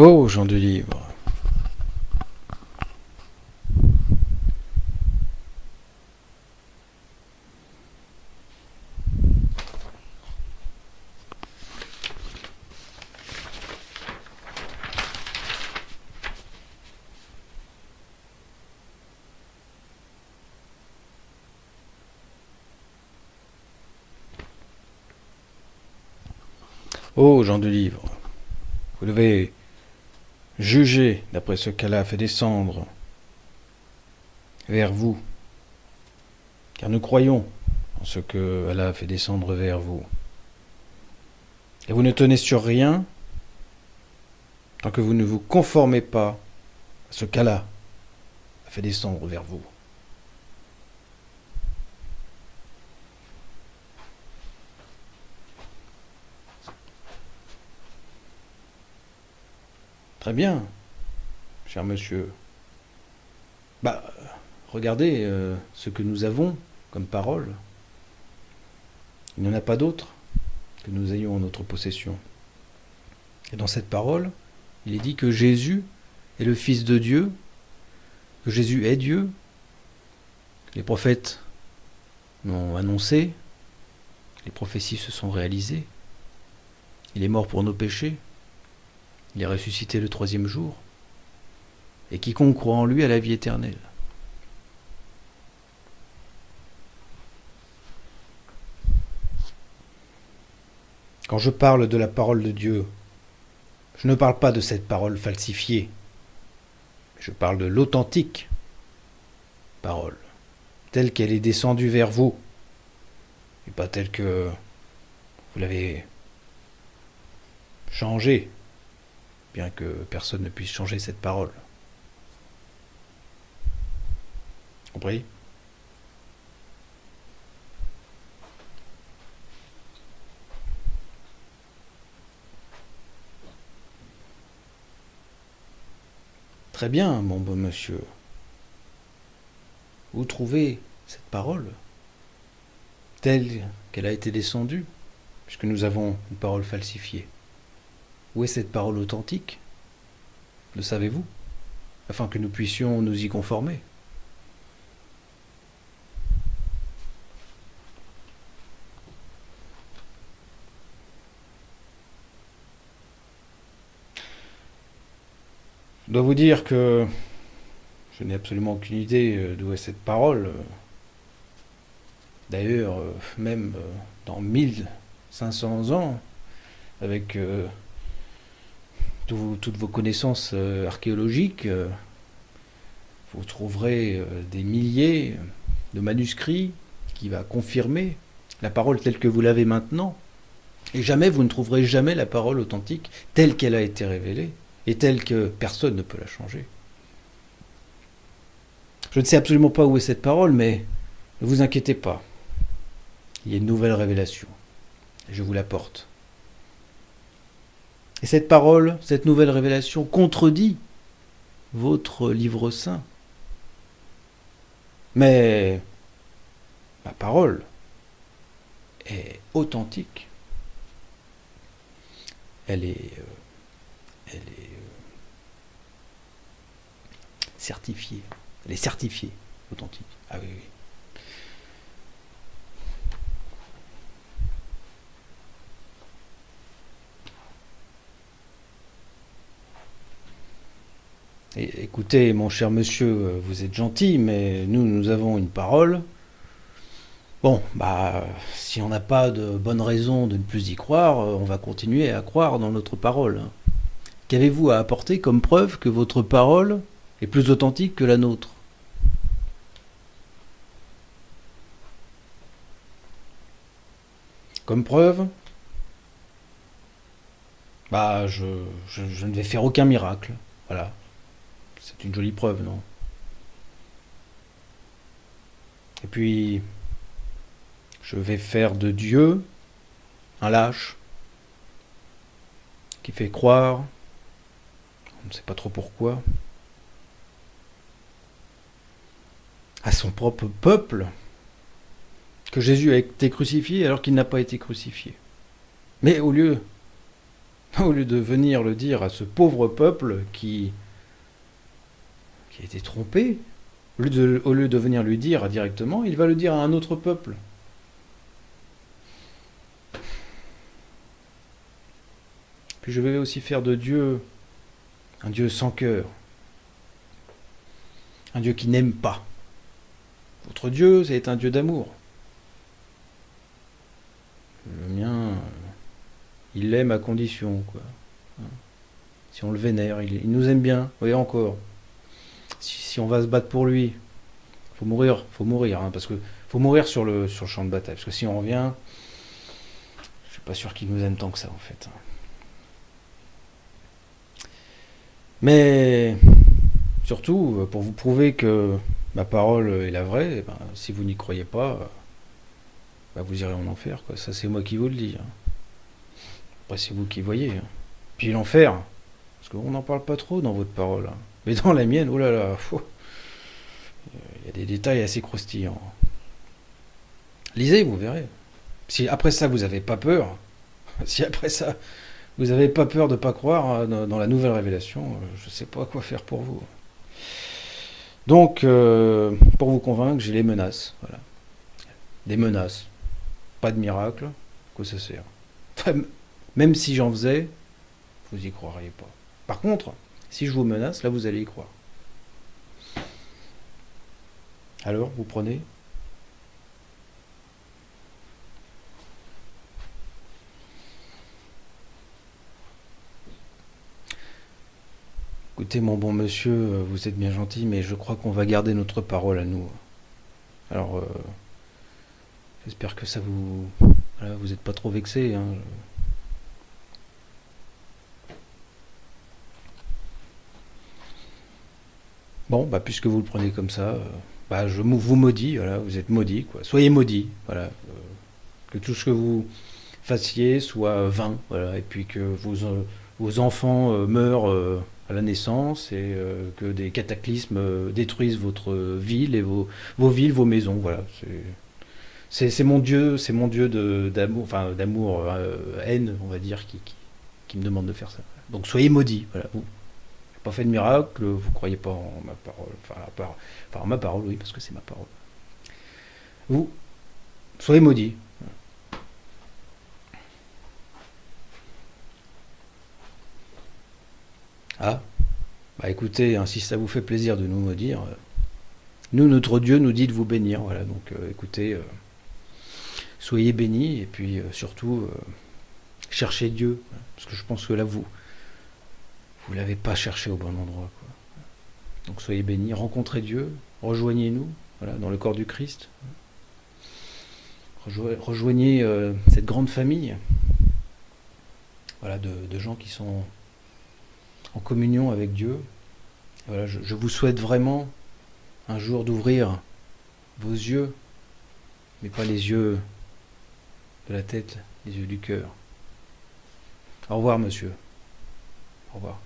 Oh, gens du livre. Oh, gens du livre, vous devez juger d'après ce qu'Allah a fait descendre vers vous, car nous croyons en ce que Allah a fait descendre vers vous. Et vous ne tenez sur rien tant que vous ne vous conformez pas à ce qu'Allah a fait descendre vers vous. Très bien, cher monsieur. Bah, regardez euh, ce que nous avons comme parole. Il n'y en a pas d'autre que nous ayons en notre possession. Et dans cette parole, il est dit que Jésus est le Fils de Dieu, que Jésus est Dieu. Les prophètes l'ont annoncé, les prophéties se sont réalisées. Il est mort pour nos péchés. Il est ressuscité le troisième jour. Et quiconque croit en lui a la vie éternelle. Quand je parle de la parole de Dieu, je ne parle pas de cette parole falsifiée. Je parle de l'authentique parole, telle qu'elle est descendue vers vous, et pas telle que vous l'avez changée bien que personne ne puisse changer cette parole. Compris? Très bien, mon beau monsieur. Où trouvez cette parole telle qu'elle a été descendue, puisque nous avons une parole falsifiée où est cette parole authentique? Le savez-vous? Afin que nous puissions nous y conformer. Je dois vous dire que je n'ai absolument aucune idée euh, d'où est cette parole. D'ailleurs, euh, même euh, dans 1500 ans, avec toutes vos connaissances euh, archéologiques, euh, vous trouverez euh, des milliers de manuscrits qui va confirmer la parole telle que vous l'avez maintenant. Et jamais vous ne trouverez jamais la parole authentique telle qu'elle a été révélée et telle que personne ne peut la changer. Je ne sais absolument pas où est cette parole, mais ne vous inquiétez pas. Il y a une nouvelle révélation. Je vous l'apporte. Et cette parole, cette nouvelle révélation contredit votre livre saint. Mais ma parole est authentique. Elle est, euh, elle est euh, certifiée. Elle est certifiée, authentique. Ah oui, oui. Écoutez, mon cher monsieur, vous êtes gentil, mais nous, nous avons une parole. Bon, bah, si on n'a pas de bonne raison de ne plus y croire, on va continuer à croire dans notre parole. Qu'avez-vous à apporter comme preuve que votre parole est plus authentique que la nôtre? Comme preuve? Bah, je, je ne vais faire aucun miracle. Voilà. C'est une jolie preuve, non? Et puis, je vais faire de Dieu un lâche qui fait croire, on ne sait pas trop pourquoi, à son propre peuple que Jésus a été crucifié alors qu'il n'a pas été crucifié. Mais au lieu Au lieu de venir le dire à ce pauvre peuple qui, qui a été trompé, au lieu, de, venir lui dire directement, il va le dire à un autre peuple. Puis je vais aussi faire de Dieu un Dieu sans cœur, un Dieu qui n'aime pas. Votre Dieu, c'est un Dieu d'amour. Le mien, il l'aime à condition, quoi. Si on le vénère, il, nous aime bien, voyez encore. On va se battre pour lui, faut mourir, faut mourir, hein, parce que faut mourir sur le, champ de bataille, parce que si on revient, je suis pas sûr qu'il nous aime tant que ça, en fait. Mais surtout, pour vous prouver que ma parole est la vraie, eh ben, si vous n'y croyez pas, bah, vous irez en enfer. Ça, c'est moi qui vous le dis. Hein. Après, c'est vous qui voyez. Hein. Puis l'enfer, parce qu'on n'en parle pas trop dans votre parole. Hein. Mais dans la mienne, oh là là, il y a des détails assez croustillants. Lisez, vous verrez. Si après ça, vous n'avez pas peur, si après ça, vous n'avez pas peur de ne pas croire dans la nouvelle révélation, euh, je ne sais pas quoi faire pour vous. Donc, euh, pour vous convaincre, j'ai les menaces. Voilà. Des menaces. Pas de miracle. Quoi ça sert Même si j'en faisais, vous y croiriez pas. Par contre, si je vous menace, là vous allez y croire. Alors, vous prenez Écoutez, mon bon monsieur, vous êtes bien gentil, mais je crois qu'on va garder notre parole à nous. Alors, euh, j'espère que ça vous... vous n'êtes pas trop vexé. Hein. Bon, bah, puisque vous le prenez comme ça, euh, bah, je vous maudis, voilà, vous êtes maudit, quoi. Soyez maudit, voilà. que tout ce que vous fassiez soit vain, voilà, et puis que vos, vos enfants meurent à la naissance et euh, que des cataclysmes euh, détruisent votre ville et vos, vos villes, vos maisons. Voilà, c'est mon Dieu, c'est mon Dieu d'amour, enfin d'amour, euh, haine, on va dire, qui, qui, me demande de faire ça. Donc soyez maudits. Voilà. Fait de miracle, vous croyez pas en ma parole, enfin, enfin en ma parole, oui, parce que c'est ma parole. Vous, soyez maudits. Ah, bah écoutez, hein, si ça vous fait plaisir de nous maudire, euh, nous, notre Dieu nous dit de vous bénir. Voilà, donc euh, écoutez, euh, soyez bénis et puis surtout, cherchez Dieu. Parce que je pense que là, vous vous l'avez pas cherché au bon endroit. Donc soyez bénis, rencontrez Dieu, rejoignez-nous voilà, dans le corps du Christ. Rejoignez cette grande famille voilà, de gens qui sont en communion avec Dieu. Voilà, je, vous souhaite vraiment un jour d'ouvrir vos yeux, mais pas les yeux de la tête, les yeux du cœur. Au revoir, monsieur. Au revoir.